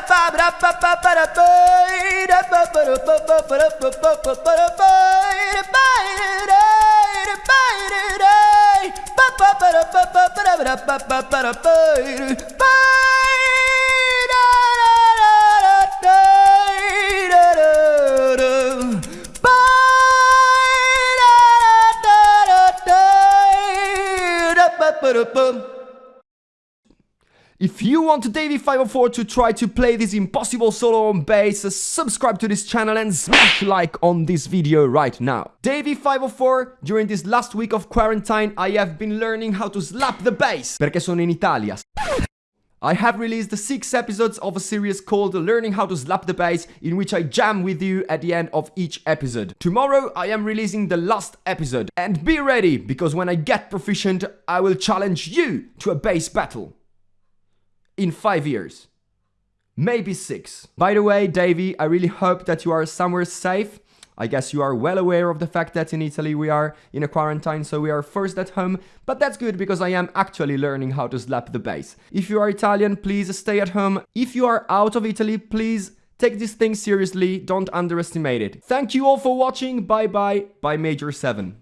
para para para para para para para para para para para para para para para para para Ba-da-bum. If you want Davie504 to try to play this impossible solo on bass, uh, subscribe to this channel and smash like on this video right now. Davie504, during this last week of quarantine, I have been learning how to slap the bass, perché sono in Italia. I have released six episodes of a series called Learning How to Slap the Bass, in which I jam with you at the end of each episode. Tomorrow I am releasing the last episode. And be ready, because when I get proficient, I will challenge you to a bass battle in five years. Maybe six. By the way, Davie, I really hope that you are somewhere safe. I guess you are well aware of the fact that in Italy we are in a quarantine, so we are forced at home, but that's good because I am actually learning how to slap the bass. If you are Italian, please stay at home. If you are out of Italy, please take this thing seriously, don't underestimate it. Thank you all for watching, bye bye, by Major 7.